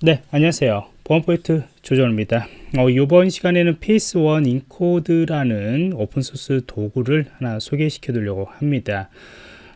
네 안녕하세요. 보안프로젝트 조정원입니다. 어, 이번 시간에는 PS1 인코드라는 오픈소스 도구를 하나 소개시켜 드리려고 합니다.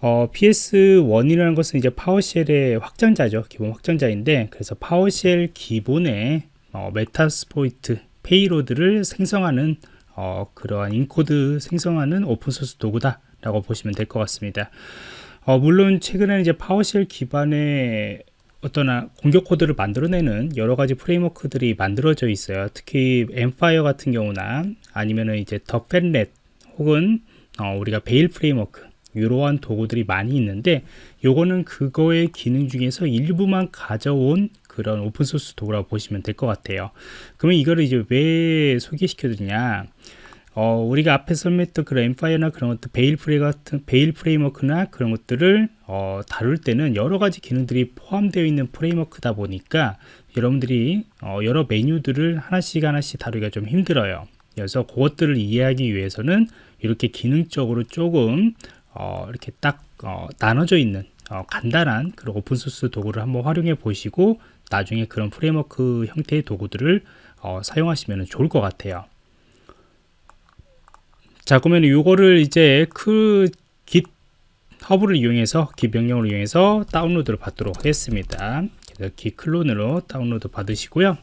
어, PS1이라는 것은 이제 PowerShell의 확장자죠. 기본 확장자인데 그래서 PowerShell 기반의 어, Metasploit payload를 생성하는 어, 그러한 encode 생성하는 open source 도구다 라고 보시면 될 것 같습니다. 어, 물론 최근에는 이제 PowerShell 기반의 어떤 공격 코드를 만들어내는 여러 가지 framework들이 만들어져 있어요. 특히 Empire 같은 경우나 아니면은 이제 TheFatRat 혹은 어, 우리가 Veil framework 이러한 도구들이 많이 있는데 요거는 그거의 기능 중에서 일부만 가져온 그런 open source 도구라고 보시면 될 것 같아요. 그러면 이거를 이제 왜 소개시켜 드리냐? 어, 우리가 앞에 설명했던 그런 Empire나 그런 것들, Veil 프레 같은, Veil framework나 그런 것들을 어, 다룰 때는 여러 가지 기능들이 포함되어 있는 framework다 보니까 여러분들이 어, 여러 메뉴들을 하나씩 하나씩 다루기가 좀 힘들어요. 그래서 그것들을 이해하기 위해서는 이렇게 기능적으로 조금 어, 이렇게 딱 어, 나눠져 있는 어, 간단한 그런 open source 도구를 한번 활용해 보시고 나중에 그런 framework 형태의 도구들을 어, 사용하시면 좋을 것 같아요. 자 그러면 이거를 이제 그 git 허브를 이용해서 git 명령을 이용해서 다운로드를 받도록 하겠습니다. 그래서 git 클론으로 다운로드 받으시고요.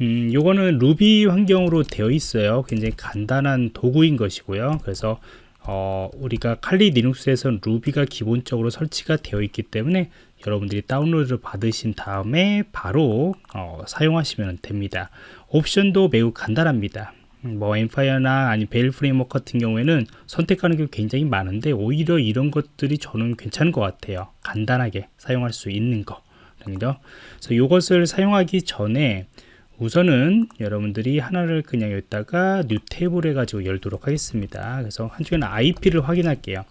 음, 요거는 루비 환경으로 되어 있어요. 굉장히 간단한 도구인 것이고요. 그래서 어, 우리가 칼리 리눅스에서는 루비가 기본적으로 설치가 되어 있기 때문에 여러분들이 다운로드를 받으신 다음에 바로 어, 사용하시면 됩니다. 옵션도 매우 간단합니다 뭐 엠파이어나 아니 베일 프레임워크 같은 경우에는 선택하는 게 굉장히 많은데 오히려 이런 것들이 저는 괜찮은 것 같아요. 간단하게 사용할 수 있는 거. 그래서 이것을 사용하기 전에 우선은 여러분들이 하나를 그냥 여기다가 뉴 탭을 해가지고 열도록 하겠습니다. 그래서 한쪽에는 IP를 확인할게요.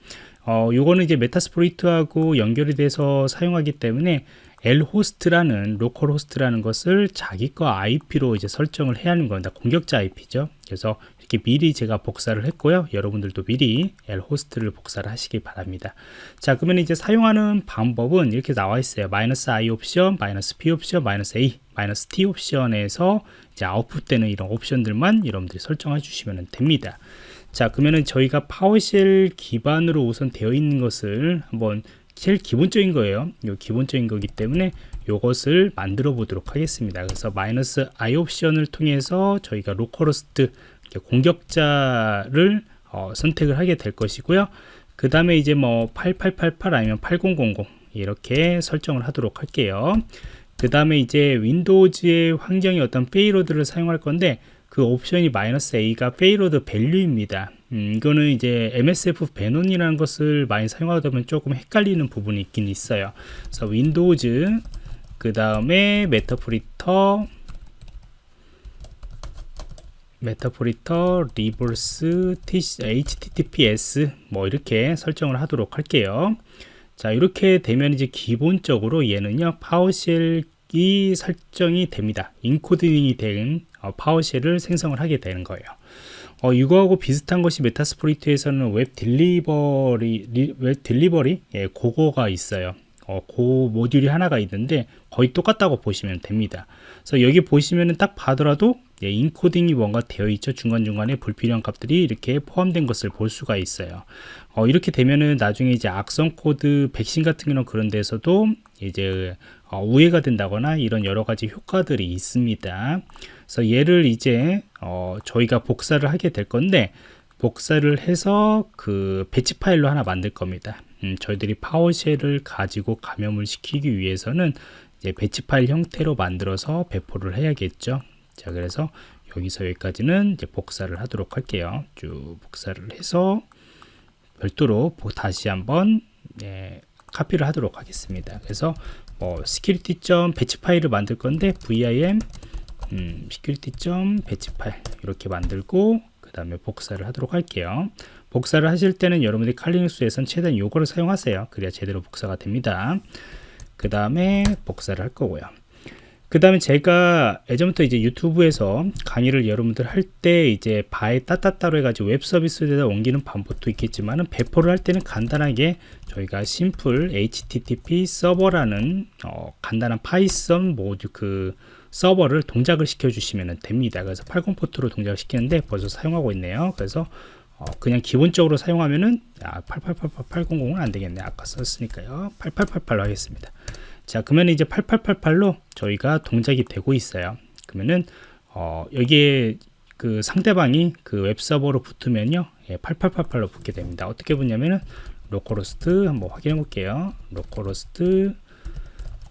어, 요거는 이제 메타스프로이트하고 연결이 돼서 사용하기 때문에 lhost라는 로컬 호스트라는 것을 자기 거 IP로 이제 설정을 해야 하는 겁니다. 공격자 IP죠. 그래서 이렇게 미리 제가 복사를 했고요. 여러분들도 미리 lhost를 복사를 하시기 바랍니다. 자, 그러면 이제 사용하는 방법은 이렇게 나와 있어요. 마이너스 i 옵션, 마이너스 p 옵션, 마이너스 a, 마이너스 t 옵션에서 이제 아웃풋되는 이런 옵션들만 여러분들이 설정해 주시면 됩니다. 자, 그러면은 저희가 파워쉘 기반으로 우선 되어 있는 것을 한번 제일 기본적인 거예요. 요 기본적인 거기 때문에 이것을 만들어 보도록 하겠습니다. 그래서 마이너스 i 옵션을 통해서 저희가 로컬호스트 공격자를 어, 선택을 하게 될 것이고요. 그 다음에 이제 뭐 8888 아니면 8000 이렇게 설정을 하도록 할게요. 그 다음에 이제 윈도우즈의 환경의 어떤 페이로드를 사용할 건데 그 옵션이 마이너스 A가 페이로드 밸류입니다. 음, 이거는 이제 MSF 배논이라는 것을 많이 사용하다 보면 조금 헷갈리는 부분이 있긴 있어요. 그래서 윈도우즈 그 다음에 메타프리터 메타프리터 리버스 https 뭐 이렇게 설정을 하도록 할게요. 자 이렇게 되면 이제 기본적으로 얘는요 파워쉘이 설정이 됩니다. 인코딩이 된 어, 파워쉘을 생성을 하게 되는 거예요. 어, 이거하고 비슷한 것이 메타스프로이트에서는 웹 딜리버리 리, 웹 딜리버리 예, 그거가 있어요. 어, 그 모듈이 하나가 있는데 거의 똑같다고 보시면 됩니다. 그래서 여기 보시면은 딱 봐더라도 예, 인코딩이 뭔가 되어 있죠. 중간중간에 불필요한 값들이 이렇게 포함된 것을 볼 수가 있어요. 어, 이렇게 되면은 나중에 이제 악성 코드 백신 같은 경우는 그런 데서도 이제 어, 우회가 된다거나 이런 여러 가지 효과들이 있습니다. 그래서 얘를 이제 어, 저희가 복사를 하게 될 건데 복사를 해서 그 배치 파일로 하나 만들 겁니다. 음, 저희들이 파워쉘을 가지고 감염을 시키기 위해서는 이제 배치 파일 형태로 만들어서 배포를 해야겠죠. 자, 그래서 여기서 여기까지는 이제 복사를 하도록 할게요. 쭉 복사를 해서 별도로 다시 한번 예, 카피를 하도록 하겠습니다. 그래서 뭐 security. 배치 파일을 만들 건데 vim 음, security. 배치 파일 이렇게 만들고 그 다음에 복사를 하도록 할게요. 복사를 하실 때는 여러분들이 칼리눅스에선 최대한 요거를 사용하세요. 그래야 제대로 복사가 됩니다. 그 다음에 복사를 할 거고요. 그 다음에 제가 예전부터 이제 유튜브에서 강의를 여러분들 할 때 이제 바에 따따따로 해가지고 웹 서비스에다 옮기는 방법도 있겠지만은 배포를 할 때는 간단하게 저희가 심플 http 서버라는 어, 간단한 파이썬 모듈 그 서버를 동작을 시켜 주시면 됩니다 그래서 80 포트로 동작을 시키는데 벌써 사용하고 있네요 그래서 어, 그냥 기본적으로 사용하면은 아, 8888 800은 안 되겠네 아까 썼으니까요 8888로 하겠습니다 자 그러면 이제 8888로 저희가 동작이 되고 있어요 그러면은 어, 여기에 그 상대방이 그 웹서버로 붙으면요 예, 8888로 붙게 됩니다 어떻게 붙냐면은 로컬호스트 한번 확인해 볼게요 로컬호스트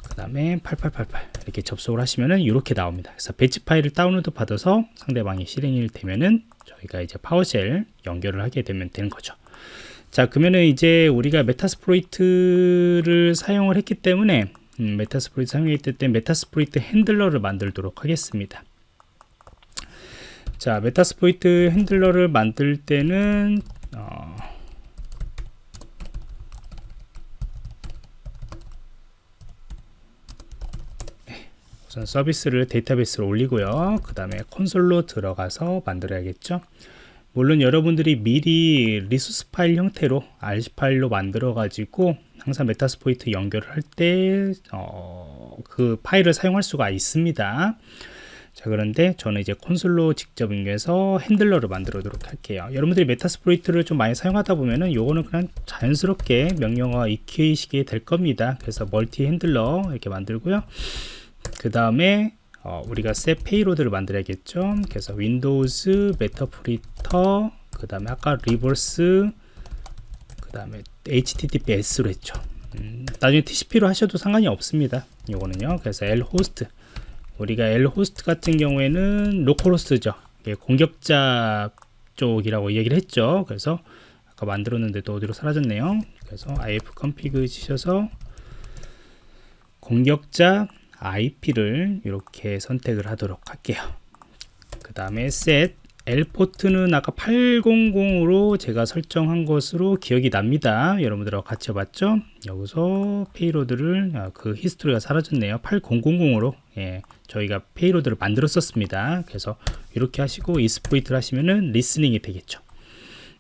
그 다음에 8888 이렇게 접속을 하시면은 이렇게 나옵니다. 그래서 배치 파일을 다운로드 받아서 상대방이 실행이 되면은 저희가 이제 파워쉘 연결을 하게 되면 되는 거죠. 자 그러면은 이제 우리가 메타스프로이트를 사용을 했기 때문에 음, 메타스프로이트 사용했기 때문에 메타스프로이트 핸들러를 만들도록 하겠습니다. 자 메타스프로이트 핸들러를 만들 때는 어, 우선 서비스를 데이터베이스로 올리고요. 그 다음에 콘솔로 들어가서 만들어야겠죠. 물론 여러분들이 미리 리소스 파일 형태로 RC 파일로 만들어 가지고 항상 메타스포이트 연결을 할 때그 어, 그 파일을 사용할 수가 있습니다. 자 그런데 저는 이제 콘솔로 직접 연결해서 핸들러를 만들도록 할게요. 여러분들이 메타스프로이트를 좀 많이 사용하다 보면은 요거는 그냥 자연스럽게 명령어가 익히시게 될 겁니다. 그래서 멀티 핸들러 이렇게 만들고요 그 다음에 어, 우리가 셋 페이로드를 만들어야겠죠? 그래서 윈도우즈 메타프리터 그 다음에 아까 리버스 그 다음에 https로 했죠. 음, 나중에 tcp로 하셔도 상관이 없습니다 이거는요. 그래서 lhost 우리가 lhost 같은 경우에는 로컬 호스트죠 공격자 쪽이라고 얘기를 했죠. 그래서 아까 만들었는데 또 어디로 사라졌네요. 그래서 ifconfig 치셔서 공격자 IP를 이렇게 선택을 하도록 할게요. 그 다음에 set L포트는 아까 800으로 제가 설정한 것으로 기억이 납니다. 여러분들하고 같이 해봤죠? 여기서 페이로드를 아, 그 히스토리가 사라졌네요. 8000으로. 예, 저희가 페이로드를 만들었었습니다. 그래서 이렇게 하시고 이스포이트를 하시면은 리스닝이 되겠죠.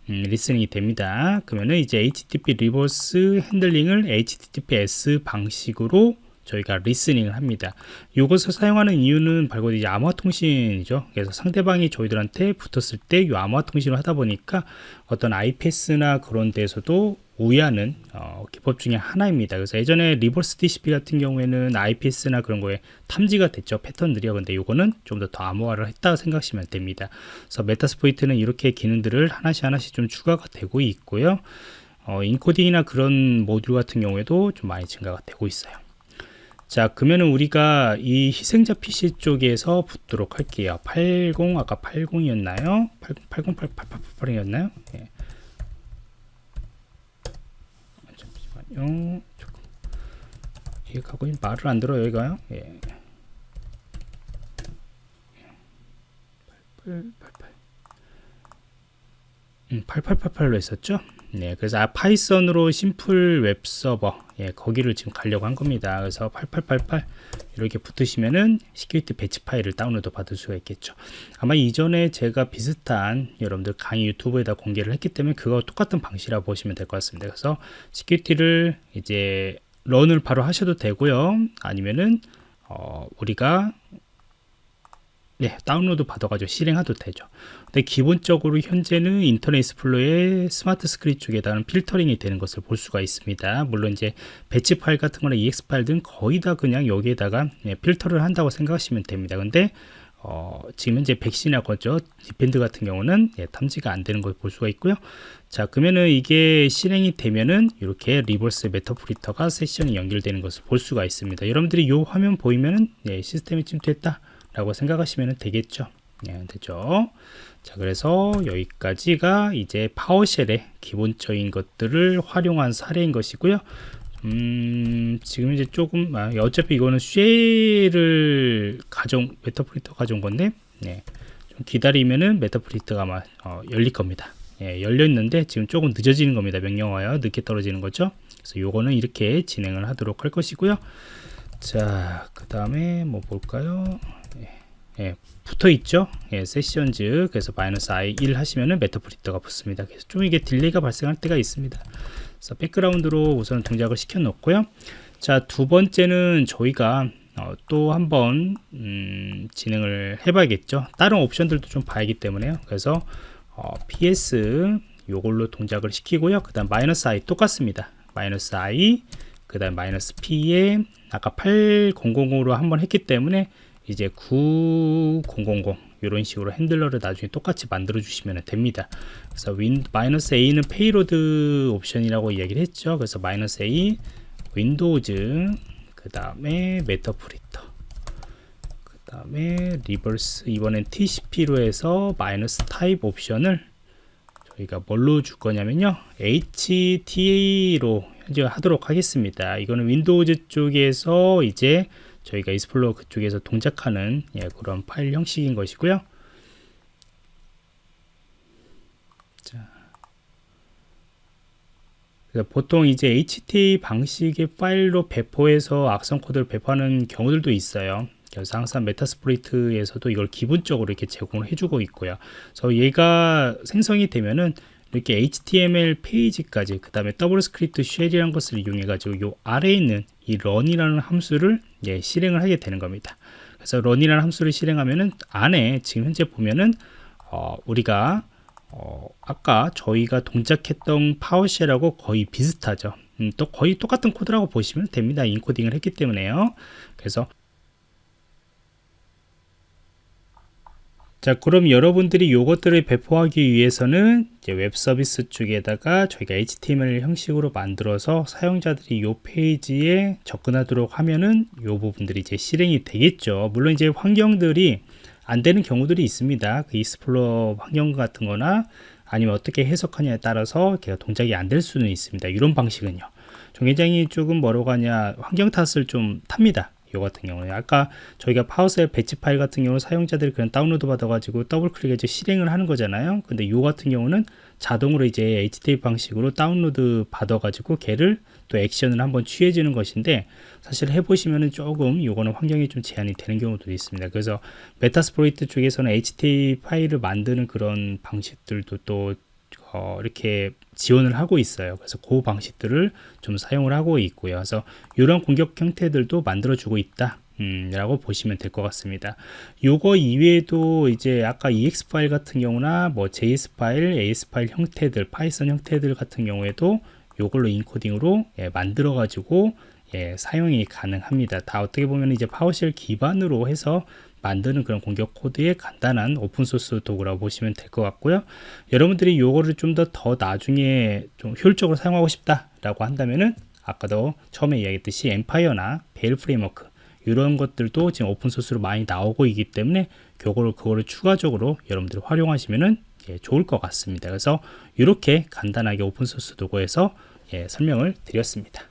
음, 리스닝이 됩니다. 그러면은 이제 HTTP 리버스 핸들링을 HTTPS 방식으로 저희가 리스닝을 합니다. 이것을 사용하는 이유는 바로 이제 암호화 통신이죠. 그래서 상대방이 저희들한테 붙었을 때 이 암호화 통신을 하다 보니까 어떤 IPS나 그런 데서도 우회하는 어, 기법 중에 하나입니다. 그래서 예전에 리버스 TCP 같은 경우에는 IPS나 그런 거에 탐지가 됐죠. 패턴들이요. 근데 이거는 좀 더 더 암호화를 했다고 생각하시면 됩니다. 그래서 메타스포이트는 이렇게 기능들을 하나씩 하나씩 좀 추가가 되고 있고요. 어, 인코딩이나 그런 모듈 같은 경우에도 좀 많이 증가가 되고 있어요. 자 그러면은 우리가 이 희생자 PC 쪽에서 붙도록 할게요. 80 아까 80이었나요? 80 8888이었나요? 예. 잠시만요. 조금 이게 가고 말을 안 들어요 여기가요 예. 8888 음, 8888로 했었죠? 네, 그래서 아, 파이썬으로 심플 웹 서버 예, 거기를 지금 가려고 한 겁니다. 그래서 8888 이렇게 붙으시면은 시큐리티 배치 파일을 다운로드 받을 수가 있겠죠. 아마 이전에 제가 비슷한 여러분들 강의 유튜브에다 공개를 했기 때문에 그거 똑같은 방식이라고 보시면 될 것 같습니다. 그래서 시큐리티를 이제 런을 바로 하셔도 되고요. 아니면은 어, 우리가 네, 다운로드 받아가지고 실행해도 되죠. 근데 기본적으로 현재는 인터넷 익스플로의 스마트 스크립 쪽에다는 필터링이 되는 것을 볼 수가 있습니다. 물론 이제 배치 파일 같은 거나 EX 파일 등 거의 다 그냥 여기에다가 네, 필터를 한다고 생각하시면 됩니다. 근데 어, 지금 현재 백신이나 거죠. 디펜드 같은 경우는 예, 탐지가 안 되는 걸 볼 수가 있고요. 자, 그러면은 이게 실행이 되면은 이렇게 리버스 메타프리터가 세션이 연결되는 것을 볼 수가 있습니다. 여러분들이 이 화면 보이면은 예, 시스템이 침투했다. 라고 생각하시면 되겠죠. 네, 되죠. 자 그래서 여기까지가 이제 파워쉘의 기본적인 것들을 활용한 사례인 것이고요. 음, 지금 이제 조금 아, 어차피 이거는 쉘을 가정 메타프리터 가져온 건데 네, 좀 기다리면은 메타프리터가 아마 어, 열릴 겁니다. 예, 열려 있는데 지금 조금 늦어지는 겁니다. 명령어요 늦게 떨어지는 거죠. 그래서 요거는 이렇게 진행을 하도록 할 것이고요. 자, 그 다음에 뭐 볼까요? 예, 예, 붙어 있죠. 예, 세션즈 그래서 마이너스 i 1 하시면은 메타프리터가 붙습니다. 그래서 좀 이게 딜레이가 발생할 때가 있습니다. 그래서 백그라운드로 우선 동작을 시켜 놓고요. 자, 두 번째는 저희가 어, 또 한번 음, 진행을 해 봐야겠죠. 다른 옵션들도 좀 봐야기 때문에요. 그래서 어, ps 요걸로 동작을 시키고요. 그 다음 마이너스 i 똑같습니다. 마이너스 i 그 다음 마이너스 p에 아까 8000으로 한번 했기 때문에 이제 9000 이런 식으로 핸들러를 나중에 똑같이 만들어 주시면 됩니다. 그래서 윈 마이너스 a는 페이로드 옵션이라고 이야기를 했죠. 그래서 마이너스 a 윈도우즈 그 다음에 메터프리터 그 다음에 리버스. 이번엔 tcp로 해서 마이너스 타입 옵션을 저희가 뭘로 줄 거냐면요. Ht로 현재 하도록 하겠습니다. 이거는 윈도우즈 쪽에서 이제 저희가 이스플로어 그쪽에서 동작하는 예, 그런 파일 형식인 것이고요. 자, 보통 이제 HT 방식의 파일로 배포해서 악성 코드를 배포하는 경우들도 있어요. 그래서 항상 메타스프리트에서도 이걸 기본적으로 이렇게 제공을 해주고 있고요. 그래서 얘가 생성이 되면은 이렇게 HTML 페이지까지 그 다음에 더블 스크립트 쉘이라는 것을 이용해 가지고 요 아래에 있는 이 run이라는 함수를 예, 실행을 하게 되는 겁니다. 그래서 run이라는 함수를 실행하면은 안에 지금 현재 보면은 어, 우리가 어, 아까 저희가 동작했던 파워쉘하고 거의 비슷하죠. 음, 또 거의 똑같은 코드라고 보시면 됩니다. 인코딩을 했기 때문에요. 그래서 자 그럼 여러분들이 이것들을 배포하기 위해서는 웹 서비스 쪽에다가 저희가 HTML 형식으로 만들어서 사용자들이 이 페이지에 접근하도록 하면은 이 부분들이 이제 실행이 되겠죠. 물론 이제 환경들이 안 되는 경우들이 있습니다. 그 이스플로 환경 같은 거나 아니면 어떻게 해석하냐에 따라서 걔가 동작이 안 될 수는 있습니다. 이런 방식은요. 굉장히 조금 뭐라고 하냐 환경 탓을 좀 탑니다 요 같은 경우는 아까 저희가 파워셀 배치 파일 같은 경우는 사용자들이 그냥 다운로드 받아가지고 더블 클릭해서 실행을 하는 거잖아요. 근데 요 같은 경우는 자동으로 이제 HTTP 방식으로 다운로드 받아가지고 걔를 또 액션을 한번 취해 주는 것인데 사실 해보시면은 조금 요거는 환경이 좀 제한이 되는 경우도 있습니다. 그래서 메타스프로이트 쪽에서는 HTTP 파일을 만드는 그런 방식들도 또 어, 이렇게 지원을 하고 있어요. 그래서 그 방식들을 좀 사용을 하고 있고요. 그래서 이런 공격 형태들도 만들어 주고 있다. 음, 라고 보시면 될 것 같습니다. 요거 이외에도 이제 아까 EX 파일 같은 경우나 뭐 JS 파일, AS 파일 형태들, 파이썬 형태들 같은 경우에도 요걸로 인코딩으로 예, 만들어 가지고 예, 사용이 가능합니다. 다 어떻게 보면 이제 파워쉘 기반으로 해서 만드는 그런 공격 코드의 간단한 오픈소스 도구라고 보시면 될 것 같고요. 여러분들이 요거를 좀더더 나중에 좀 효율적으로 사용하고 싶다 라고 한다면은 아까도 처음에 이야기했듯이 Empire나 Veil framework 이런 것들도 지금 open source로 많이 나오고 있기 때문에 그거를 그거를 추가적으로 여러분들이 활용하시면은 예, 좋을 것 같습니다. 그래서 이렇게 간단하게 open source 도구에서 예, 설명을 드렸습니다